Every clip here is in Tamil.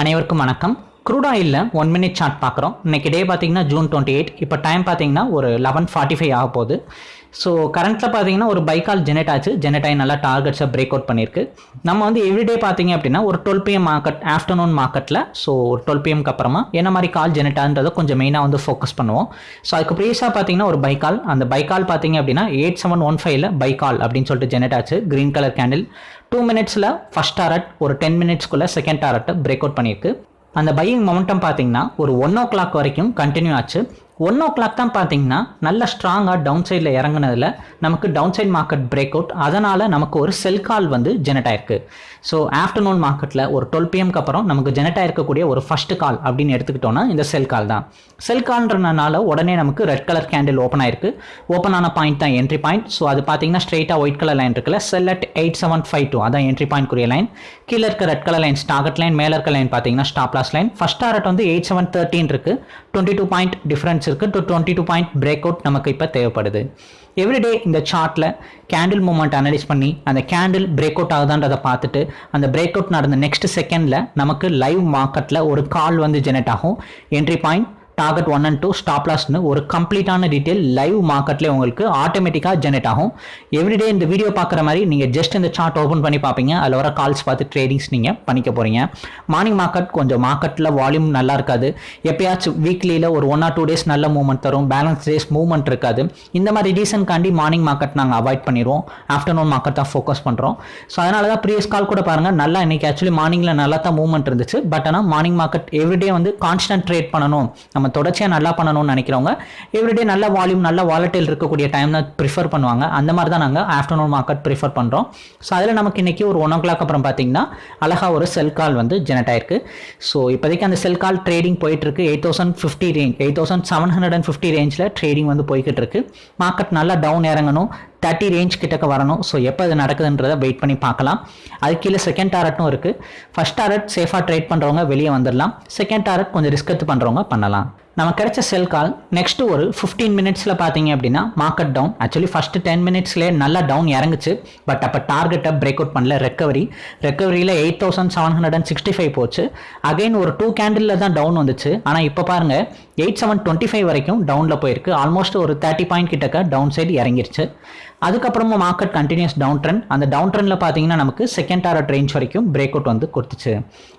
அனைவருக்கும் வணக்கம். க்ரூட் ஆயிலில் ஒன் மினிட் சார்ட் பார்க்குறோம். இன்னைக்கு டே பார்த்தீங்கன்னா ஜூன் டுவெண்ட்டி எயிட் இப்போ டைம் பார்த்தீங்கன்னா ஒரு லெவன் ஃபார்ட்டி ஃபைவ் ஆக போகுது. ஸோ கரண்ட்டில் பார்த்தீங்கன்னா ஒரு பைக்கால் ஜெனரேட் ஆச்சு. ஜெனரேட் ஆகி நல்லா டார்கெட்ஸை பிரேக் அவுட் பண்ணியிருக்கு. நம்ம வந்து எவ்ரிடே பார்த்தீங்க அப்படின்னா ஒரு டுவெல் பிஎம் மார்க்கெட் ஆஃப்டர்நூன் மார்க்கெட்டில் ஸோ ஒரு டுவெல் பிஎம்க்கு அப்புறமா என்ன மாதிரி கால் ஜெனரேட் ஆகுன்றதை கொஞ்சம் மெயினாக வந்து ஃபோக்கஸ் பண்ணுவோம். ஸோ அதுக்கு ப்ரீஸாக பார்த்தீங்கன்னா ஒரு பைக்கால் அந்த பைக்கால் பார்த்தீங்க அப்படின்னா எயிட் செவன் ஒன் ஃபைவ்ல பைக்கால் அப்படின்னு சொல்லிட்டு ஜெனரேட் ஆச்சு. க்ரீன் கலர் கேண்டில் டூ மினிட்ஸில் ஃபஸ்ட் டாரட் ஒரு டென் மினிட்ஸ்க்குள்ளே செகண்ட் டாரட்டை பிரேக் அவுட் பண்ணியிருக்கு. அந்த பையிங் மொமெண்டம் பார்த்தீங்கன்னா ஒரு ஒன் ஓ கிளாக் வரைக்கும் கண்டினியூ ஆச்சு. ஒன் ஓ கிளாக் தான் பார்த்தீங்கன்னா நல்ல ஸ்ட்ராங்காக டவுன் சைடில் இறங்குனதில் நமக்கு down side market break out அதனால் நமக்கு ஒரு செல் கால் வந்து ஜெனரேட் ஆயிருக்கு. ஸோ ஆஃப்டர்நூன் மார்க்கெட்டில் ஒரு டுவெல் பிஎம்க்கு அப்புறம் நமக்கு ஜெனரேட் ஆயிருக்கக்கூடிய ஒரு ஃபஸ்ட் கால் அப்படின்னு எடுத்துக்கிட்டோன்னா இந்த செல் கால் தான். செல் கால்ன்றனால உடனே நமக்கு ரெட் கலர் கேண்டில் ஓப்பன் ஆயிருக்கு. ஓப்பன் ஆன பாயிண்ட் தான் என்ட்ரி பாயிண்ட் ஸோ அது பார்த்தீங்கன்னா ஸ்ட்ரெயிட்டாக ஒயிட் கலர் லைன் இருக்குல்ல sell at eight seven five two அதான் என்ட்ரி பாயிண்ட் குரிய லைன் கீழே இருக்க red colour line target line மேலே இருக்க லைன் பார்த்தீங்கன்னா stop loss line first target வந்து எயிட் செவன் தேர்ட்டின் இருக்கு. டுவெண்ட்டி டூ பாயிண்ட் டிஃபரன்ஸ் இருக்கு. To twenty two point break out நமக்கு இப்போ தேவைப்படுது. எவ்ரிடே இந்த சார்ட்டில் கேண்டில் மூமெண்ட் அனலைஸ் பண்ணி அந்த கேண்டில் பிரேக் அவுட் ஆகுதான்றதை பார்த்துட்டு அந்த பிரேக் அவுட் நடந்த நெக்ஸ்ட் செகண்டில் நமக்கு லைவ் மார்க்கெட்டில் ஒரு கால் வந்து ஜெனரேட் ஆகும். Entry point target one and two stop லாஸ்னு ஒரு கம்ப்ளீட்டான டீட்டெயில் லைவ் மார்க்கெட்லேயே உங்களுக்கு ஆட்டோமேட்டிக்காக ஜெனரேட் ஆகும். எவ்ரிடே இந்த வீடியோ பார்க்குற மாதிரி நீங்கள் ஜஸ்ட் இந்த சார்ட் ஓப்பன் பண்ணி பார்ப்பீங்க. அதில் வர கால்ஸ் பார்த்து ட்ரேடிங்ஸ் நீங்கள் பண்ணிக்க போகிறீங்க மார்னிங் மார்க்கெட் கொஞ்சம் மார்க்கெட்டில் வால்யூம் நல்லா இருக்காது. எப்பயாச்சும் வீக்லியில் ஒரு ஒன் ஆர் டூ டேஸ் நல்ல மூவ்மெண்ட் தரும். பேலன்ஸ் டேஸ் மூவ்மெண்ட் இருக்காது. இந்த மாதிரி ரீசன்காண்டி மார்னிங் மார்க்கெட் நாங்கள் அவாய்ட் பண்ணிடுவோம் ஆஃப்டர்நூன் மார்க்கெட் தான் ஃபோக்கஸ் பண்ணுறோம் ஸோ அதனால தான் ப்ரீவியஸ் கால் கூட பாருங்கள் நல்லா இன்னைக்கு ஆக்சுவலி மார்னிங்கில் நல்லா தான் மூவ்மெண்ட் இருந்துச்சு. பட் ஆனால் மார்னிங் மார்க்கெட் எவ்ரிடே வந்து கான்ஸ்டன்ட் ட்ரேட் பண்ணணும். நம்ம தொடர்ச்சியாக நல்லா பண்ணணும்னு நினைக்கிறவங்க எவ்ரிடே நல்ல வால்யூம் நல்ல வாலட்டில் இருக்கக்கூடிய டைம் தான் ப்ரிஃபர் பண்ணுவாங்க. அந்த மாதிரி தான் நாங்கள் ஆஃப்டர்நூன் மார்க்கெட் ப்ரிஃபர் பண்ணுறோம் ஸோ அதில் நமக்கு இன்றைக்கி ஒரு ஒன் ஓ கிளாக் அப்புறம் பார்த்தீங்கன்னா அழகாக ஒரு செல் கால் வந்து ஜெனரேட் ஆயிருக்கு. ஸோ இப்போதைக்கு அந்த செல் கால் ட்ரேடிங் போயிட்டுருக்கு. Eight thousand fifty range eight thousand seven hundred and fifty ரேஞ்சில் ட்ரேடிங் வந்து போய்கிட்டு இருக்கு. மார்க்கெட் நல்லா டவுன் இறங்கணும். தேர்ட்டி ரேஞ்ச் கிட்டக்க வரணும். ஸோ எப்போ அது நடக்குதுன்றதை வெயிட் பண்ணி பார்க்கலாம். அது கீழே செகண்ட் டாரட்டும் இருக்குது ஃபஸ்ட் டாரட் சேஃபாக ட்ரேட் பண்ணுறவங்க வெளியே வந்துடலாம் செகண்ட் டாரட் கொஞ்சம் ரிஸ்க் எடுத்து பண்ணுறவங்க பண்ணலாம். நம்ம கிடைச்ச செல் கால் நெக்ஸ்ட் ஒரு ஃபிஃப்டீன் மினிட்ஸில் பார்த்தீங்க அப்படின்னா market down actually first ten மினிட்ஸ்லேயே நல்லா டவுன் இறங்குச்சு. பட் அப்போ டார்கெட்டை பிரேக் அவுட் பண்ணல recovery ரெக்கவரியில் eight thousand seven hundred and sixty five போச்சு. அகைன் ஒரு டூ கேண்டிலில் தான் டவுன் வந்துச்சு. ஆனால் இப்போ பாருங்கள் எயிட் செவன் டுவெண்ட்டி ஃபைவ் வரைக்கும் டவுனில் போயிருக்கு. ஆல்மோஸ்ட் ஒரு தேர்ட்டி பாயிண்ட் கிட்டக்க டவுன் சைடு இறங்கிருச்சு. அதுக்கப்புறமா மார்க்கெட் கண்டினியூஸ் டவுன் ட்ரெண்ட் அந்த டவுன் ட்ரெண்டில் பார்த்தீங்கன்னா நமக்கு செகண்ட் டாரட் ரேஞ்ச் வரைக்கும் பிரேக் அவுட் வந்து கொடுத்துச்சு.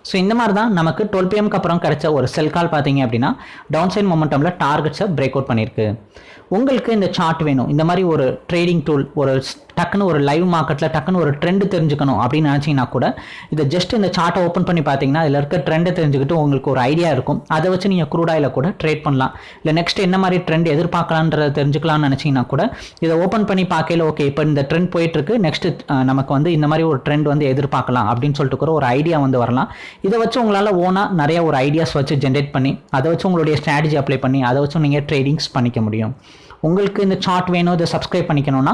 ஸோ இந்த மாதிரி தான் நமக்கு டுவெல் பிஎம்க்கு அப்புறம் கிடைச்ச ஒரு செல் கால் பார்த்தீங்க அப்படின்னா டவுன் சைட் மொமெண்டமில் டார்கெட்ஸை பிரேக் அவுட் பண்ணியிருக்கு. உங்களுக்கு இந்த சார்ட் வேணும். இந்த மாதிரி ஒரு ட்ரேடிங் டூல் ஒரு டக்குன்னு ஒரு லைவ் மார்க்கெட்டில் டக்குன்னு ஒரு ட்ரெண்டு தெரிஞ்சுக்கணும் அப்படின்னு நினச்சிங்கன்னா கூட இதை ஜஸ்ட் இந்த சார்ட்டை ஓப்பன் பண்ணி பார்த்தீங்கன்னா அதில் இருக்க ட்ரெண்டை தெரிஞ்சுக்கிட்டு உங்களுக்கு ஒரு ஐடியா இருக்கும். அதை வச்சு நீங்கள் க்ரூடாயில் கூட ட்ரேட் பண்ணலாம். இல்லை நெக்ஸ்ட் என்ன மாதிரி ட்ரெண்ட் எதிர்பார்க்கலான்றத தெரிஞ்சுக்கலாம்னு நினச்சிங்கன்னா கூட இதை ஓப்பன் பண்ணி பார்க்கல ஓகே இப்போ இந்த ட்ரெண்ட் போயிட்டுருக்கு. நெக்ஸ்ட் நமக்கு வந்து இந்த மாதிரி ஒரு ட்ரெண்ட் வந்து எதிர்பார்க்கலாம் அப்படின்னு சொல்லிட்டு கூட ஒரு ஐடியா வந்து வரலாம். இதை வச்சு உங்களால் ஓனாக நிறைய ஒரு ஐடியாஸ் வச்சு ஜென்ரேட் பண்ணி அதை வச்சு உங்களுடைய ஸ்ட்ராட்டஜி அப்ளை பண்ணி அதை வச்சு நீங்கள் ட்ரேடிங்ஸ் பண்ணிக்க முடியும். உங்களுக்கு இந்த சார்ட் வேணும் இதை சப்ஸ்கிரைப் பண்ணிக்கணும்னா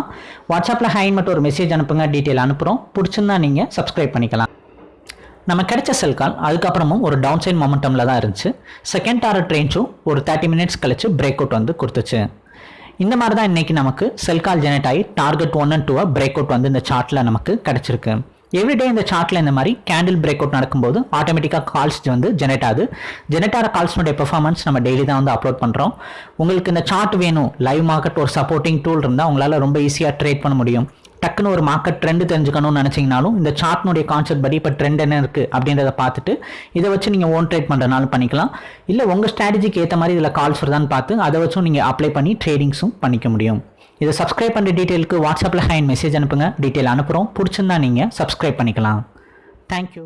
வாட்ஸ்அப்பில் ஹைன் மட்டும் ஒரு மெசேஜ் அனுப்புங்க டீட்டெயில் அனுப்புகிறோம் பிடிச்சிருந்தா நீங்கள் சப்ஸ்கிரைப் பண்ணிக்கலாம். நம்ம கிடைச்ச செல் கால் அதுக்கப்புறமும் ஒரு டவுன் சைட் மொமெண்டமில் தான் இருந்துச்சு. செகண்ட் டாரட் ட்ரெயின்ஸும் ஒரு தேர்ட்டி மினிட்ஸ் கழிச்சு பிரேக் அவுட் வந்து கொடுத்துச்சு. இந்த மாதிரி தான் இன்றைக்கி நமக்கு செல் கால் ஜெனரேட் ஆகி டார்கெட் ஒன் அண்ட் டூவாக பிரேக் அவுட் வந்து இந்த சார்ட்டில் நமக்கு கிடச்சிருக்கு. எவ்ரிடே இந்த சார்ட்டில் இந்த மாதிரி கேண்டில் பிரேக் அவுட் நடக்கும்போது ஆட்டோமேட்டிக்காக கால்ஸ் வந்து ஜெனரேட் ஆகுது. ஜெனரேட் ஆகிற கால்ஸ்னுடைய பெர்ஃபார்மன்ஸ் நம்ம டெய்லி தான் வந்து அப்லோட் பண்ணுறோம் உங்களுக்கு இந்த சார்ட் வேணும். லைவ் மார்க்கெட் ஒரு சப்போர்ட்டிங் டூல் இருந்தால் உங்களால் ரொம்ப ஈஸியாக ட்ரேட் பண்ண முடியும். டக்குன்னு ஒரு மார்க்கெட் ட்ரெண்ட் தெரிஞ்சுக்கணும்னு நினச்சிங்கனாலும் இந்த சார்ட்னுடைய கான்செப்ட் படி இப்போ ட்ரெண்ட் என்ன இருக்குது அப்படின்றத பார்த்துட்டு இதை வச்சு நீங்கள் ஓன் ட்ரேட் பண்ணுறனாலும் பண்ணிக்கலாம். இல்லை உங்கள் ஸ்ட்ராட்டஜிக்கு ஏற்ற மாதிரி இதில் கால்ஸ் வருதான்னு பார்த்து அதை வச்சும் நீங்கள் அப்ளை பண்ணி ட்ரேடிங்ஸும் பண்ணிக்க முடியும். இதை சப்ஸ்கிரைப் பண்ணுற டீட்டெயிலுக்கு வாட்ஸ்அப்பில் ஹைன் மெசேஜ் அனுப்புங்க. டீட்டெயில் அனுப்புகிறோம் பிடிச்சிருந்தா நீங்கள் சப்ஸ்கிரைப் பண்ணிக்கலாம். தேங்க்யூ